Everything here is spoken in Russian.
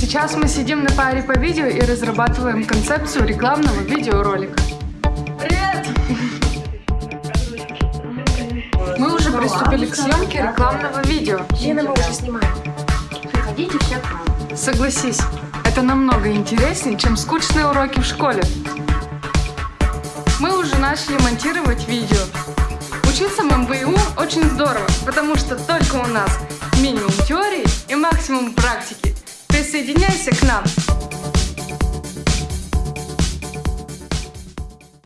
Сейчас мы сидим на паре по видео и разрабатываем концепцию рекламного видеоролика. Привет! Мы уже приступили к съемке рекламного видео. Лена, мы уже снимаем. Приходите все к нам. Согласись, это намного интереснее, чем скучные уроки в школе. Мы уже начали монтировать видео. Учиться МБУ очень здорово, потому что только у нас минимум теории и максимум практики. Присоединяйся к нам!